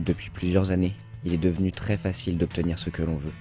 Depuis plusieurs années, il est devenu très facile d'obtenir ce que l'on veut.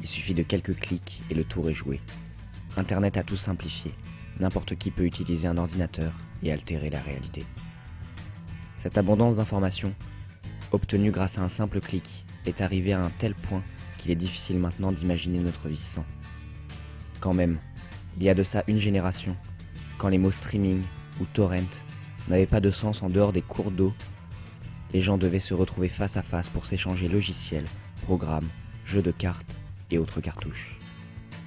Il suffit de quelques clics et le tour est joué. Internet a tout simplifié. N'importe qui peut utiliser un ordinateur et altérer la réalité. Cette abondance d'informations, obtenue grâce à un simple clic, est arrivée à un tel point qu'il est difficile maintenant d'imaginer notre vie sans. Quand même, il y a de ça une génération, quand les mots streaming ou torrent n'avaient pas de sens en dehors des cours d'eau, les gens devaient se retrouver face à face pour s'échanger logiciels, programmes, jeux de cartes et autres cartouches.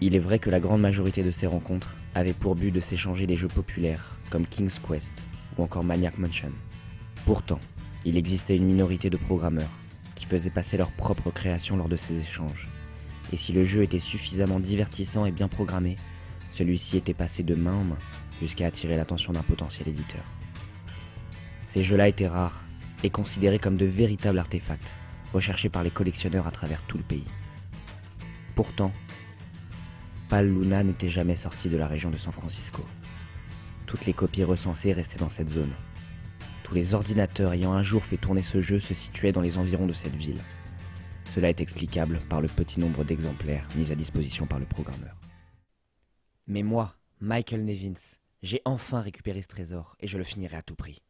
Il est vrai que la grande majorité de ces rencontres avaient pour but de s'échanger des jeux populaires comme King's Quest ou encore Maniac Mansion. Pourtant, il existait une minorité de programmeurs qui faisaient passer leur propre création lors de ces échanges. Et si le jeu était suffisamment divertissant et bien programmé, celui-ci était passé de main en main jusqu'à attirer l'attention d'un potentiel éditeur. Ces jeux-là étaient rares et considérés comme de véritables artefacts, recherchés par les collectionneurs à travers tout le pays. Pourtant, Pal Luna n'était jamais sorti de la région de San Francisco. Toutes les copies recensées restaient dans cette zone. Tous les ordinateurs ayant un jour fait tourner ce jeu se situaient dans les environs de cette ville. Cela est explicable par le petit nombre d'exemplaires mis à disposition par le programmeur. Mais moi, Michael Nevins, j'ai enfin récupéré ce trésor et je le finirai à tout prix.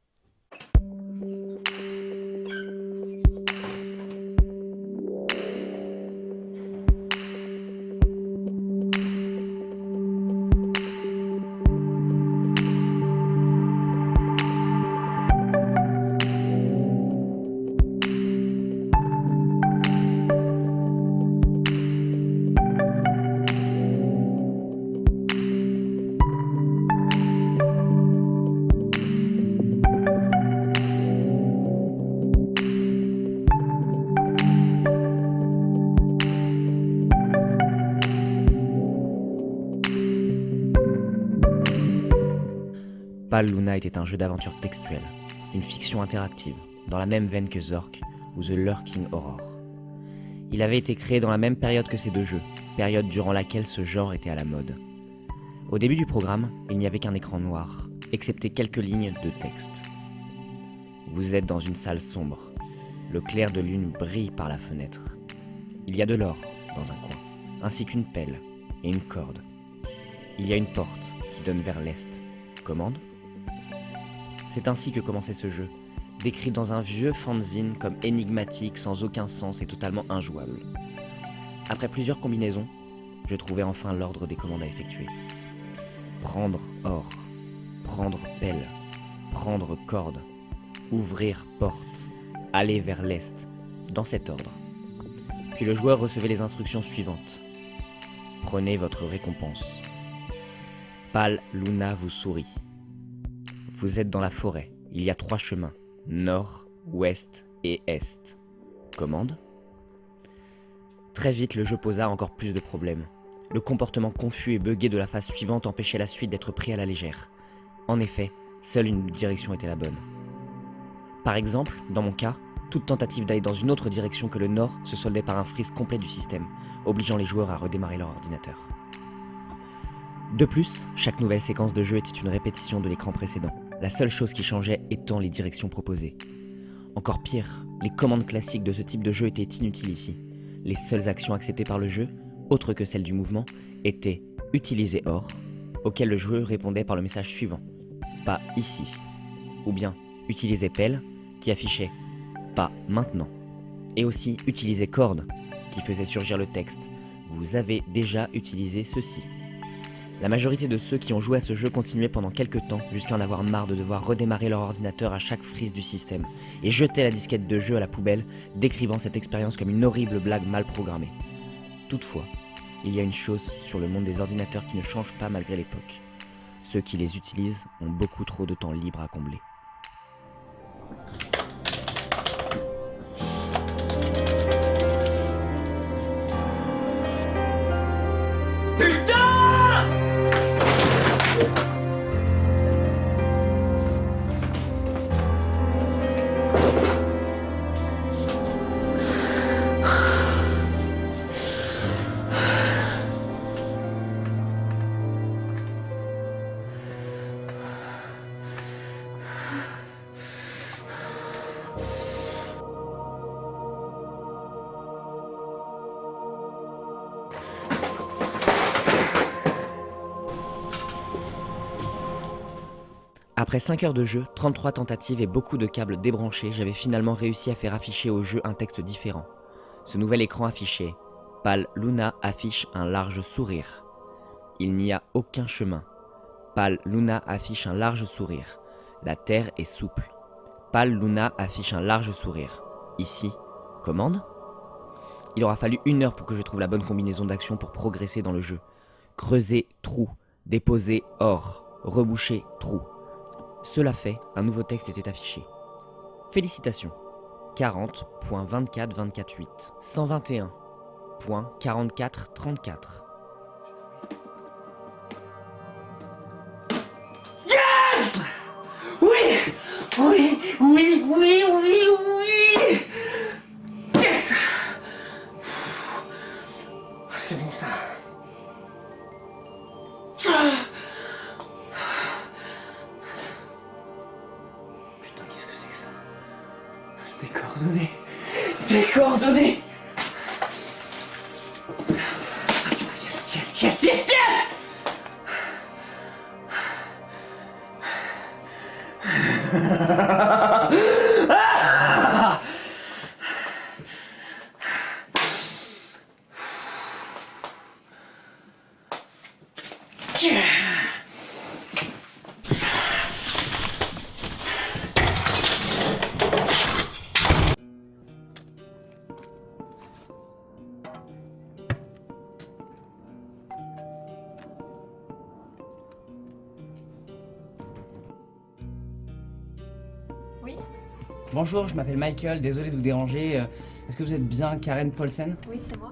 Luna était un jeu d'aventure textuelle, une fiction interactive, dans la même veine que Zork ou The Lurking Horror. Il avait été créé dans la même période que ces deux jeux, période durant laquelle ce genre était à la mode. Au début du programme, il n'y avait qu'un écran noir, excepté quelques lignes de texte. Vous êtes dans une salle sombre. Le clair de lune brille par la fenêtre. Il y a de l'or dans un coin, ainsi qu'une pelle et une corde. Il y a une porte qui donne vers l'est. Commande c'est ainsi que commençait ce jeu, décrit dans un vieux fanzine comme énigmatique, sans aucun sens et totalement injouable. Après plusieurs combinaisons, je trouvais enfin l'ordre des commandes à effectuer. Prendre or, prendre pelle, prendre corde, ouvrir porte, aller vers l'est, dans cet ordre. Puis le joueur recevait les instructions suivantes. Prenez votre récompense. Pal Luna vous sourit. Vous êtes dans la forêt. Il y a trois chemins. Nord, ouest et est. Commande Très vite, le jeu posa encore plus de problèmes. Le comportement confus et buggé de la phase suivante empêchait la suite d'être pris à la légère. En effet, seule une direction était la bonne. Par exemple, dans mon cas, toute tentative d'aller dans une autre direction que le nord se soldait par un freeze complet du système, obligeant les joueurs à redémarrer leur ordinateur. De plus, chaque nouvelle séquence de jeu était une répétition de l'écran précédent, la seule chose qui changeait étant les directions proposées. Encore pire, les commandes classiques de ce type de jeu étaient inutiles ici. Les seules actions acceptées par le jeu, autres que celles du mouvement, étaient utiliser or, auquel le joueur répondait par le message suivant, pas ici, ou bien utiliser pelle, qui affichait pas maintenant, et aussi utiliser corde, qui faisait surgir le texte, vous avez déjà utilisé ceci. La majorité de ceux qui ont joué à ce jeu continuaient pendant quelques temps, jusqu'à en avoir marre de devoir redémarrer leur ordinateur à chaque frise du système, et jetaient la disquette de jeu à la poubelle, décrivant cette expérience comme une horrible blague mal programmée. Toutefois, il y a une chose sur le monde des ordinateurs qui ne change pas malgré l'époque. Ceux qui les utilisent ont beaucoup trop de temps libre à combler. Après 5 heures de jeu, 33 tentatives et beaucoup de câbles débranchés, j'avais finalement réussi à faire afficher au jeu un texte différent. Ce nouvel écran affiché Pal Luna affiche un large sourire. Il n'y a aucun chemin. Pal Luna affiche un large sourire. La terre est souple. Pal Luna affiche un large sourire. Ici, commande Il aura fallu une heure pour que je trouve la bonne combinaison d'actions pour progresser dans le jeu. Creuser, trou. Déposer, or. Reboucher, trou. Cela fait, un nouveau texte était affiché. Félicitations. 40.24.24.8 121.44.34 Yes Oui Oui Oui Oui Oui Oui putain, yes, yes, yes, yes, yes Ah Bonjour, je m'appelle Michael, désolé de vous déranger. Euh, Est-ce que vous êtes bien Karen Paulsen oui, c'est moi.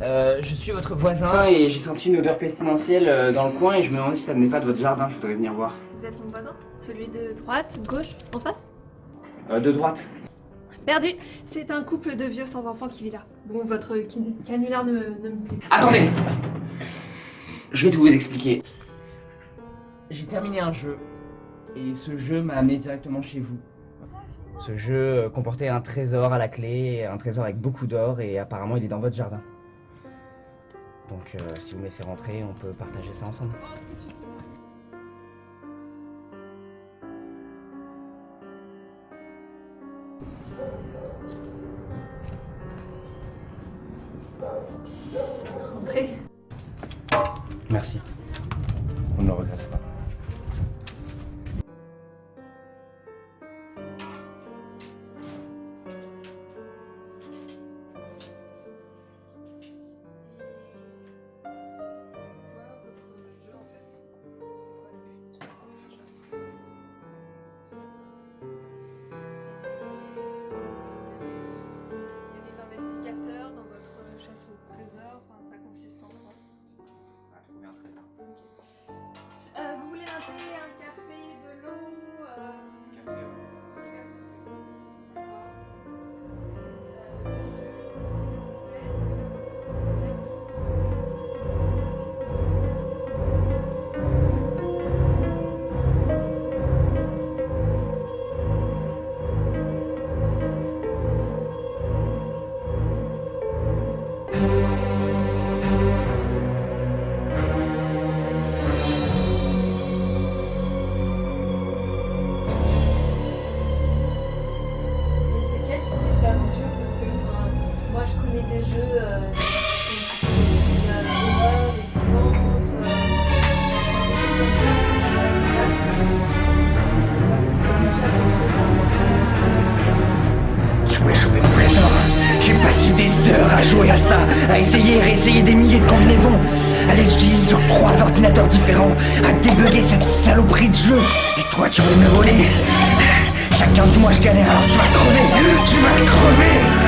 Euh, Je suis votre voisin et j'ai senti une odeur pestilentielle euh, dans le coin et je me demandais si ça venait pas de votre jardin, je voudrais venir voir. Vous êtes mon voisin? Celui de droite, gauche, en face? Euh, de droite. Perdu C'est un couple de vieux sans enfants qui vit là. Bon, votre can- canular ne, ne me plaît pas. Attendez Je vais tout vous expliquer. J'ai terminé un jeu et ce jeu m'a amené directement chez vous. Ce jeu euh, comportait un trésor à la clé, un trésor avec beaucoup d'or et apparemment il est dans votre jardin. Donc euh, si vous me laissez rentrer, on peut partager ça ensemble. Entrez. À les utiliser sur trois ordinateurs différents, à débugger cette saloperie de jeu. Et toi, tu veux me voler? Chacun du mois, je galère, alors tu vas crever Tu vas crever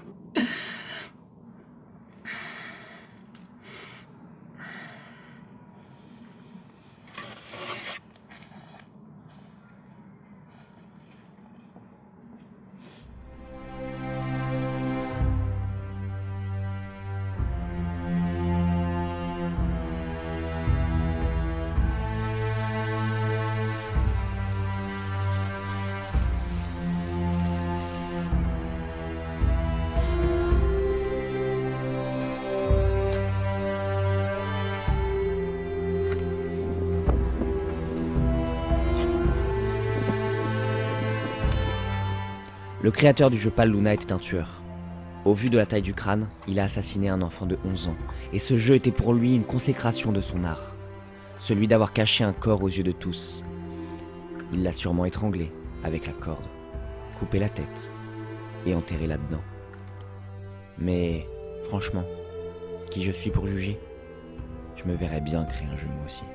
Le créateur du jeu Pal Luna était un tueur. Au vu de la taille du crâne, il a assassiné un enfant de 11 ans, et ce jeu était pour lui une consécration de son art. Celui d'avoir caché un corps aux yeux de tous. Il l'a sûrement étranglé avec la corde, coupé la tête et enterré là-dedans. Mais franchement, qui je suis pour juger? Je me verrais bien créer un jeu moi aussi.